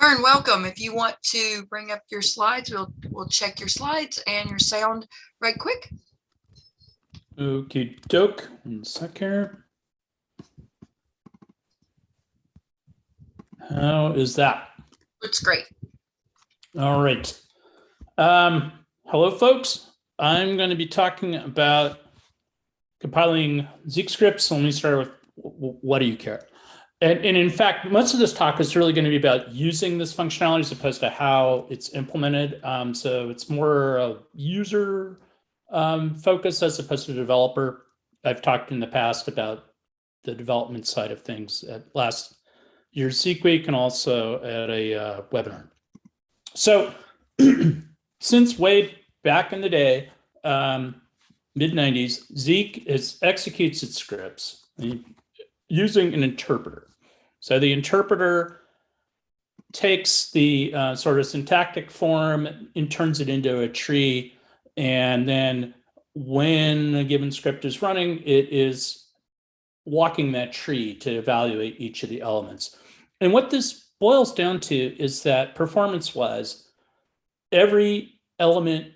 Vern, welcome. If you want to bring up your slides, we'll, we'll check your slides and your sound right quick. Okay, doke, one sec here. How is that? Looks great. All right. Um, hello, folks. I'm going to be talking about compiling Zeek scripts. Let me start with what do you care? And, and in fact, most of this talk is really going to be about using this functionality as opposed to how it's implemented. Um, so it's more a user um, focus as opposed to developer. I've talked in the past about the development side of things at last year's Zeek Week and also at a uh, webinar. So since way back in the day, um, mid 90s, Zeek is, executes its scripts using an interpreter. So the interpreter takes the uh, sort of syntactic form and turns it into a tree. And then when a given script is running, it is walking that tree to evaluate each of the elements. And what this boils down to is that performance wise, every element,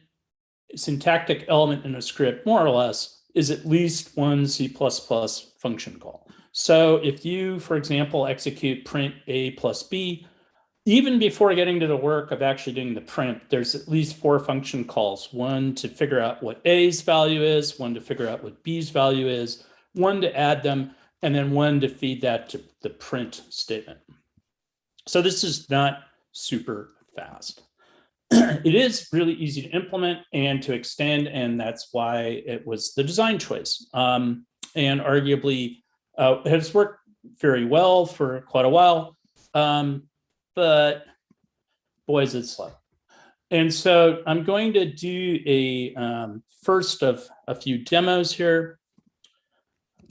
syntactic element in a script, more or less, is at least one C++ function call. So if you, for example, execute print A plus B, even before getting to the work of actually doing the print, there's at least four function calls. One to figure out what A's value is, one to figure out what B's value is, one to add them, and then one to feed that to the print statement. So this is not super fast. it is really easy to implement and to extend, and that's why it was the design choice. Um, and arguably uh, has worked very well for quite a while, um, but boy, is it slow. And so I'm going to do a um, first of a few demos here.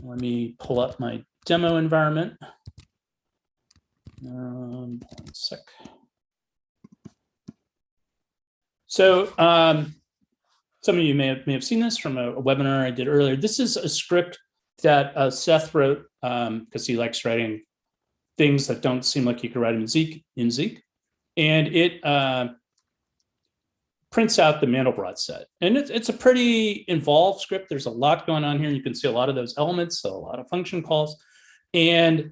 Let me pull up my demo environment. Um, one sec. So um, some of you may have, may have seen this from a, a webinar I did earlier. This is a script that uh, Seth wrote because um, he likes writing things that don't seem like you could write in Zeek. In Zeek, and it uh, prints out the Mandelbrot set, and it's it's a pretty involved script. There's a lot going on here. You can see a lot of those elements, so a lot of function calls, and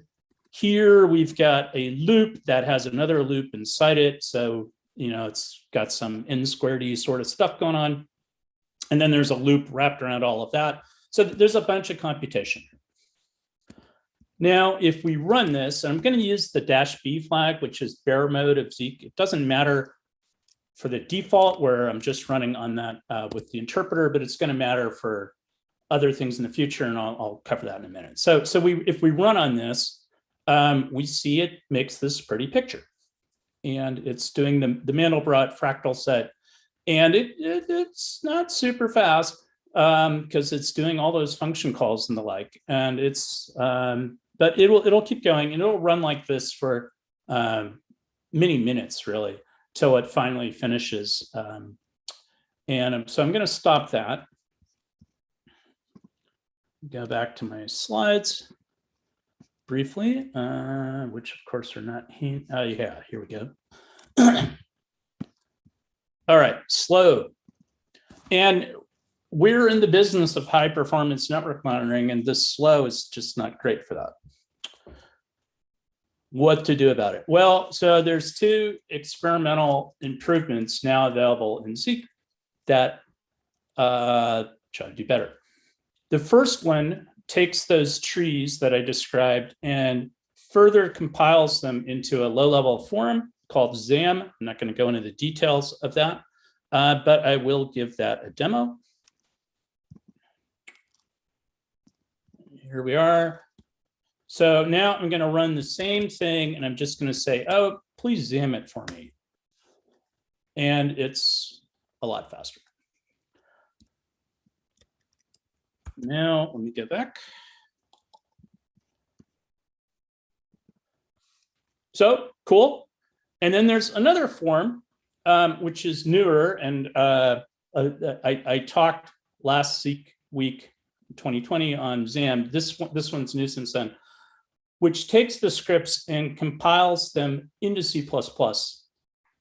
here we've got a loop that has another loop inside it. So you know it's got some n squared e sort of stuff going on, and then there's a loop wrapped around all of that. So there's a bunch of computation. Now, if we run this, I'm going to use the dash B flag, which is bare mode of Zeek. It doesn't matter for the default where I'm just running on that uh, with the interpreter, but it's going to matter for other things in the future, and I'll, I'll cover that in a minute. So, so we if we run on this, um, we see it makes this pretty picture, and it's doing the the Mandelbrot fractal set, and it, it it's not super fast, because um, it's doing all those function calls and the like. And it's, um, but it'll, it'll keep going and it'll run like this for um, many minutes really till it finally finishes. Um, and so I'm going to stop that. Go back to my slides briefly, uh, which of course are not, oh yeah, here we go. All right, slow. And we're in the business of high performance network monitoring and this slow is just not great for that. What to do about it? Well, so there's two experimental improvements now available in Zeek that uh, try to do better. The first one takes those trees that I described and further compiles them into a low level form called ZAM. I'm not going to go into the details of that, uh, but I will give that a demo. Here we are. So now I'm going to run the same thing and I'm just going to say, oh, please zoom it for me. And it's a lot faster. Now let me get back. So cool. And then there's another form, um, which is newer. And uh, uh, I, I talked last week 2020 on ZAM. This one, this one's new since then. which takes the scripts and compiles them into C++.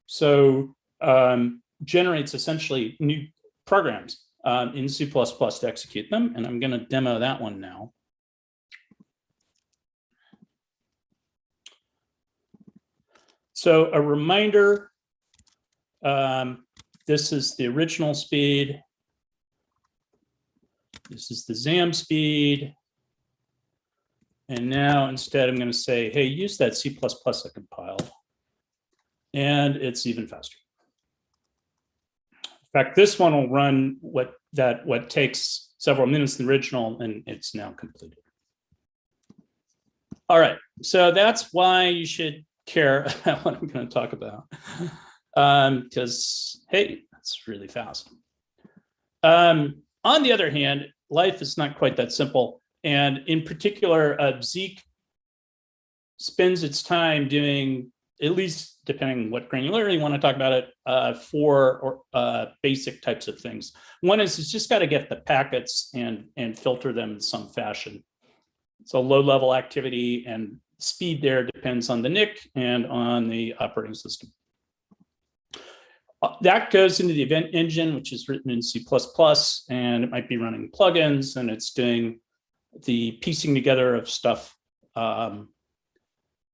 So um, generates essentially new programs um, in C++ to execute them. And I'm going to demo that one now. So a reminder, um, this is the original speed. This is the ZAM speed. And now instead I'm going to say, hey, use that C++ I compiled. And it's even faster. In fact, this one will run what that what takes several minutes in the original and it's now completed. All right, so that's why you should care about what I'm going to talk about. Because, um, hey, that's really fast. Um, on the other hand, life is not quite that simple. And in particular, uh, Zeek spends its time doing, at least depending on what granularity you want to talk about it, uh, for or, uh, basic types of things. One is it's just got to get the packets and, and filter them in some fashion. So low level activity and speed there depends on the NIC and on the operating system. Uh, that goes into the event engine, which is written in C++, and it might be running plugins, and it's doing the piecing together of stuff um,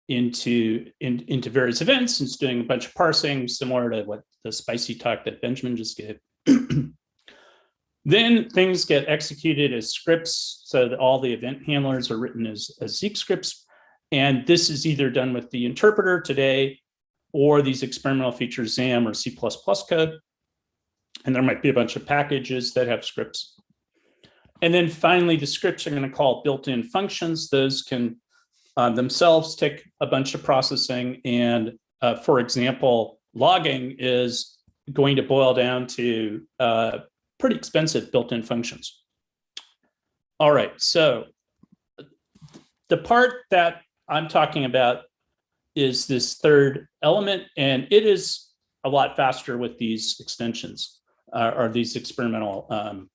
into in, into various events. It's doing a bunch of parsing, similar to what the spicy talk that Benjamin just gave. then things get executed as scripts, so that all the event handlers are written as, as Zeek scripts. And this is either done with the interpreter today or these experimental features ZAM or C++ code. And there might be a bunch of packages that have scripts. And then finally, the scripts are going to call built-in functions. Those can uh, themselves take a bunch of processing. And uh, for example, logging is going to boil down to uh, pretty expensive built-in functions. All right, so the part that I'm talking about is this third element, and it is a lot faster with these extensions uh, or these experimental um,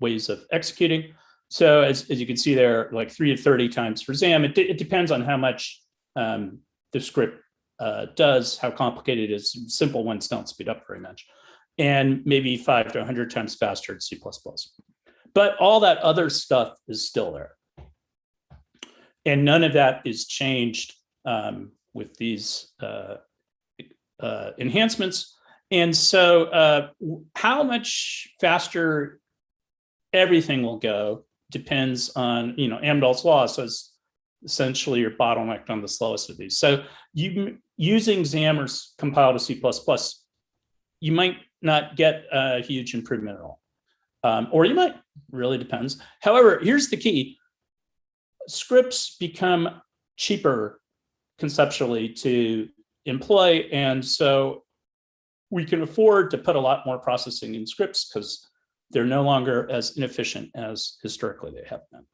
ways of executing. So as, as you can see there, like three to 30 times for ZAM, it, it depends on how much um, the script uh, does, how complicated it is. Simple ones don't speed up very much. And maybe five to 100 times faster in C++. But all that other stuff is still there. And none of that is changed um, with these uh, uh, enhancements. And so uh, how much faster everything will go depends on, you know, Amdahl's law says essentially you're bottlenecked on the slowest of these. So you using ZAM or compile to C++, you might not get a huge improvement at all. Um, or you might, really depends. However, here's the key. Scripts become cheaper conceptually to employ. And so we can afford to put a lot more processing in scripts because they're no longer as inefficient as historically they have been.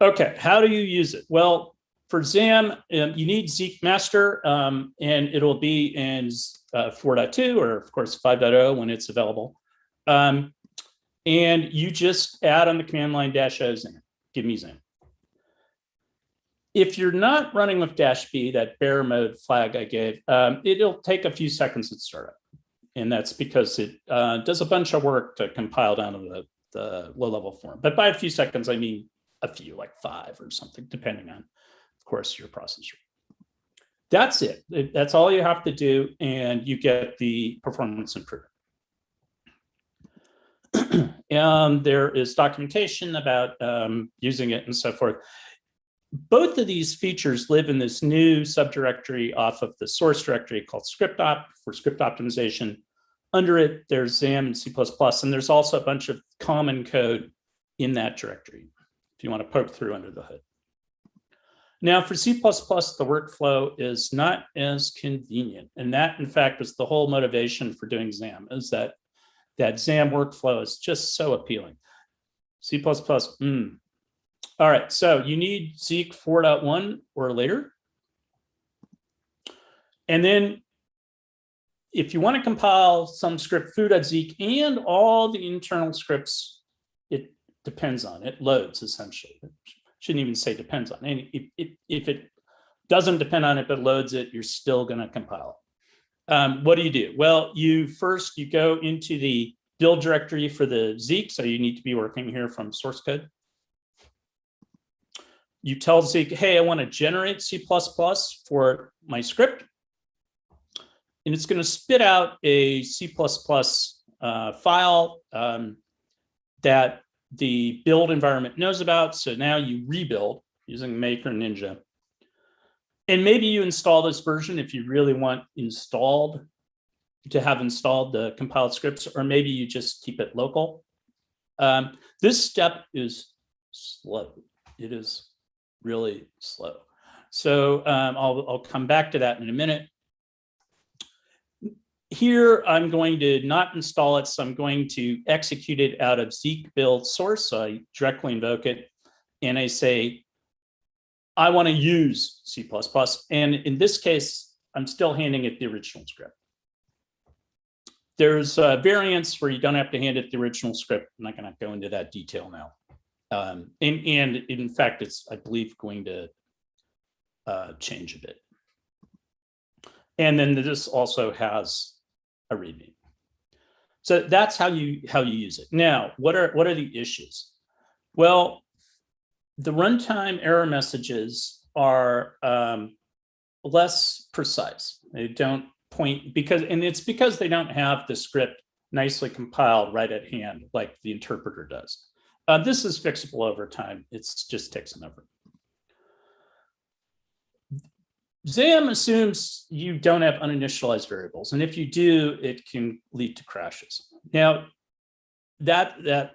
Okay, how do you use it? Well, for ZAM, um, you need Zeek master, um, and it'll be in uh, 4.2 or of course 5.0 when it's available. Um, and you just add on the command line dash o ZAM, give me ZAM. If you're not running with dash B, that bare mode flag I gave, um, it'll take a few seconds to start up. And that's because it uh, does a bunch of work to compile down to the, the low level form. But by a few seconds, I mean a few, like five or something, depending on, of course, your processor. That's it. That's all you have to do, and you get the performance improvement. and there is documentation about um, using it and so forth both of these features live in this new subdirectory off of the source directory called scriptop for script optimization. Under it, there's ZAM and C++, and there's also a bunch of common code in that directory if you want to poke through under the hood. Now for C++, the workflow is not as convenient. And that, in fact, was the whole motivation for doing ZAM is that that ZAM workflow is just so appealing. C++, mm, all right, so you need Zeek 4.1 or later. And then if you want to compile some script foo.zeek and all the internal scripts, it depends on it, loads essentially. shouldn't even say depends on any, if, if, if it doesn't depend on it, but loads it, you're still gonna compile it. Um, what do you do? Well, you first, you go into the build directory for the Zeek, so you need to be working here from source code. You tell Zeek, hey, I want to generate C++ for my script. And it's going to spit out a C++ uh, file um, that the build environment knows about. So now you rebuild using Maker Ninja. And maybe you install this version if you really want installed to have installed the compiled scripts, or maybe you just keep it local. Um, this step is slow. It is really slow. So um, I'll, I'll come back to that in a minute. Here, I'm going to not install it, so I'm going to execute it out of Zeek build source. So I directly invoke it and I say, I want to use C++. And in this case, I'm still handing it the original script. There's variants where you don't have to hand it the original script. I'm not going to go into that detail now. Um, and, and in fact, it's, I believe, going to uh, change a bit. And then this also has a readme. So that's how you how you use it. Now, what are what are the issues? Well, the runtime error messages are um, less precise. They don't point because, and it's because they don't have the script nicely compiled right at hand like the interpreter does. Uh, this is fixable over time. It's just takes an effort. ZAM assumes you don't have uninitialized variables, and if you do, it can lead to crashes. Now, that that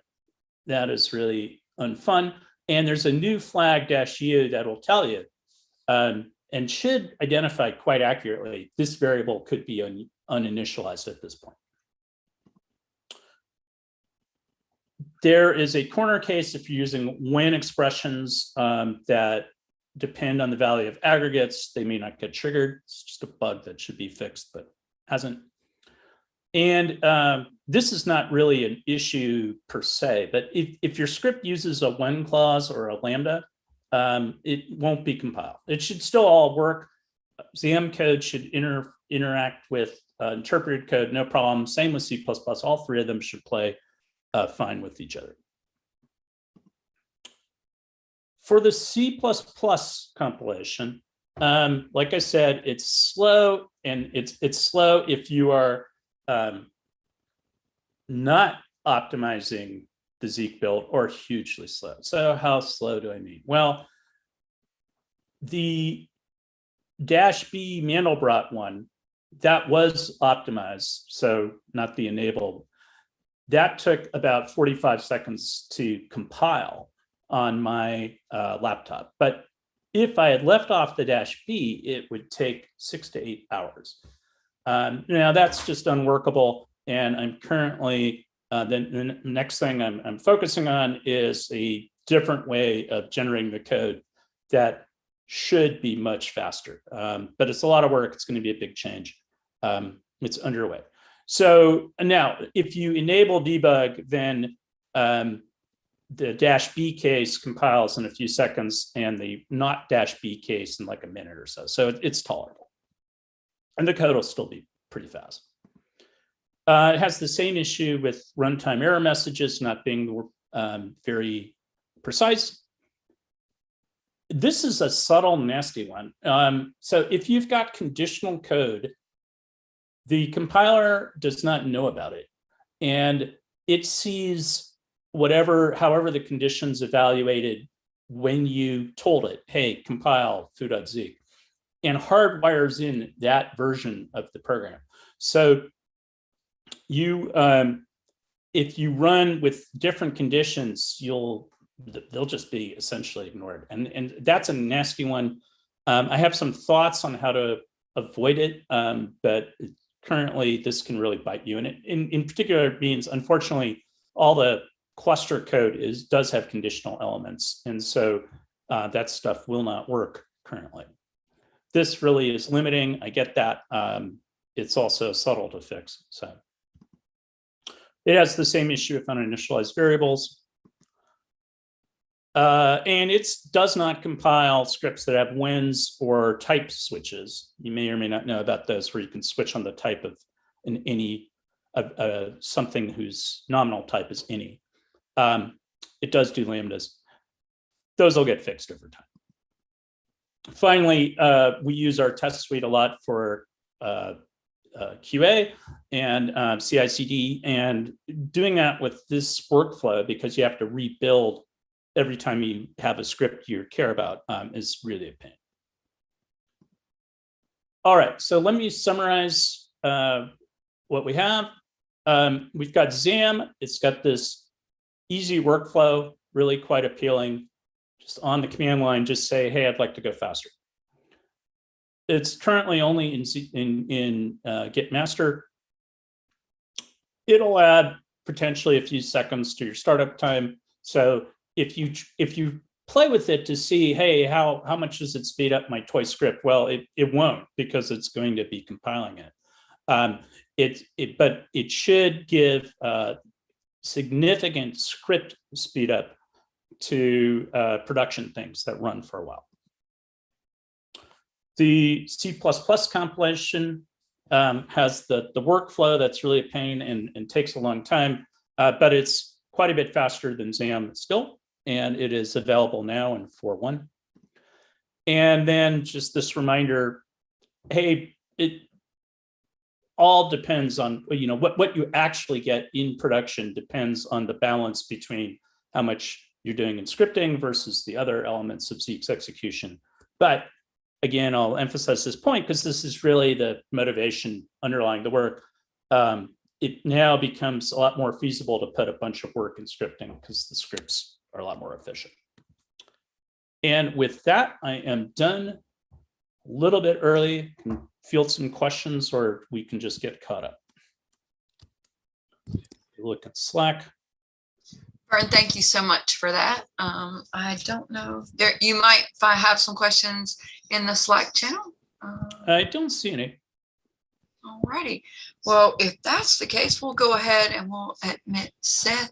that is really unfun. And there's a new flag dash u that will tell you um, and should identify quite accurately this variable could be un, uninitialized at this point. There is a corner case if you're using when expressions um, that depend on the value of aggregates, they may not get triggered. It's just a bug that should be fixed, but hasn't. And um, this is not really an issue per se, but if, if your script uses a when clause or a lambda, um, it won't be compiled. It should still all work. ZAM code should inter, interact with uh, interpreted code, no problem. Same with C++, all three of them should play uh, fine with each other. For the C++ compilation, um, like I said, it's slow and it's it's slow if you are um, not optimizing the Zeek build or hugely slow. So how slow do I mean? Well, the dash B Mandelbrot one, that was optimized, so not the enable. That took about 45 seconds to compile on my uh, laptop. But if I had left off the dash B, it would take six to eight hours. Um, now that's just unworkable. And I'm currently uh, then the next thing I'm, I'm focusing on is a different way of generating the code that should be much faster. Um, but it's a lot of work. It's going to be a big change. Um, it's underway. So now, if you enable debug, then um, the dash B case compiles in a few seconds and the not dash B case in like a minute or so. So it, it's tolerable. And the code will still be pretty fast. Uh, it has the same issue with runtime error messages not being um, very precise. This is a subtle, nasty one. Um, so if you've got conditional code, the compiler does not know about it. And it sees whatever, however the conditions evaluated when you told it, hey, compile foo.zeek, and hardwires in that version of the program. So you um, if you run with different conditions, you'll they'll just be essentially ignored. And, and that's a nasty one. Um, I have some thoughts on how to avoid it, um, but currently this can really bite you. And it, in, in particular means, unfortunately, all the cluster code is does have conditional elements. And so uh, that stuff will not work currently. This really is limiting. I get that. Um, it's also subtle to fix. So. It has the same issue with uninitialized variables. Uh, and it does not compile scripts that have wins or type switches. You may or may not know about those where you can switch on the type of an any uh, something whose nominal type is any. Um, it does do lambdas. Those will get fixed over time. Finally, uh, we use our test suite a lot for uh, uh, QA and uh, CI/CD, and doing that with this workflow because you have to rebuild every time you have a script you care about um, is really a pain. All right, so let me summarize uh, what we have. Um, we've got ZAM. It's got this easy workflow, really quite appealing. Just on the command line, just say, hey, I'd like to go faster. It's currently only in, in, in uh, Git master. It'll add potentially a few seconds to your startup time. So if you if you play with it to see, hey, how how much does it speed up my toy script? Well, it it won't because it's going to be compiling it. Um, it it but it should give uh, significant script speed up to uh, production things that run for a while. The C++ compilation um, has the, the workflow that's really a pain and, and takes a long time, uh, but it's quite a bit faster than ZAM still, and it is available now in 4.1. And then just this reminder, hey, it all depends on, you know, what, what you actually get in production depends on the balance between how much you're doing in scripting versus the other elements of Zeek's execution. But again, I'll emphasize this point because this is really the motivation underlying the work. Um, it now becomes a lot more feasible to put a bunch of work in scripting because the scripts are a lot more efficient. And with that, I am done a little bit early, can field some questions or we can just get caught up. Look at Slack. Vern, thank you so much for that. Um, I don't know, there, you might, if I have some questions in the Slack channel. Uh, I don't see any. Alrighty, well, if that's the case, we'll go ahead and we'll admit Seth.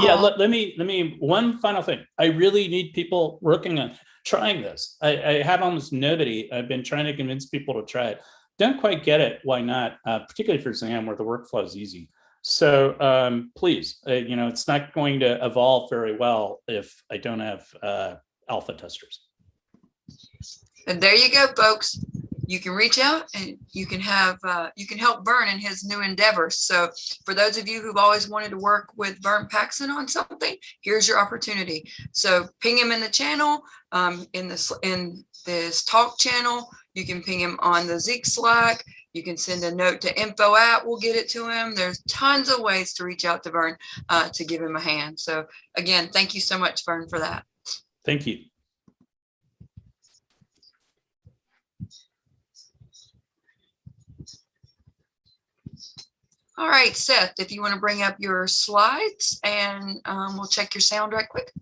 Yeah, let, let me, let me, one final thing. I really need people working on trying this. I, I have almost nobody. I've been trying to convince people to try it. Don't quite get it. Why not? Uh, particularly for ZAM where the workflow is easy. So um, please, uh, you know, it's not going to evolve very well if I don't have uh, alpha testers. And there you go, folks. You can reach out and you can have, uh, you can help Vern in his new endeavors. So for those of you who've always wanted to work with Vern Paxson on something, here's your opportunity. So ping him in the channel, um, in this, in this talk channel. You can ping him on the Zeek Slack. You can send a note to info at, we'll get it to him. There's tons of ways to reach out to Vern, uh, to give him a hand. So again, thank you so much, Vern, for that. Thank you. All right, Seth, if you want to bring up your slides and um, we'll check your sound right quick.